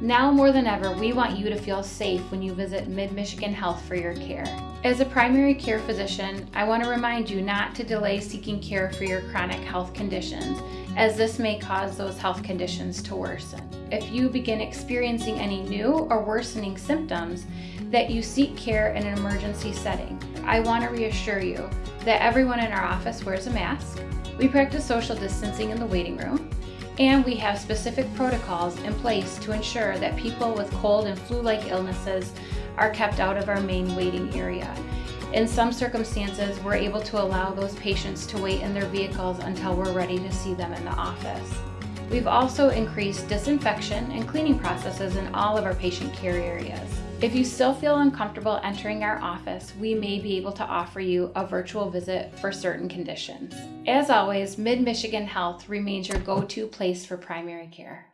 Now more than ever, we want you to feel safe when you visit Mid-Michigan Health for your care. As a primary care physician, I want to remind you not to delay seeking care for your chronic health conditions, as this may cause those health conditions to worsen. If you begin experiencing any new or worsening symptoms, that you seek care in an emergency setting. I want to reassure you that everyone in our office wears a mask, we practice social distancing in the waiting room, and we have specific protocols in place to ensure that people with cold and flu-like illnesses are kept out of our main waiting area. In some circumstances, we're able to allow those patients to wait in their vehicles until we're ready to see them in the office. We've also increased disinfection and cleaning processes in all of our patient care areas. If you still feel uncomfortable entering our office, we may be able to offer you a virtual visit for certain conditions. As always, Mid-Michigan Health remains your go-to place for primary care.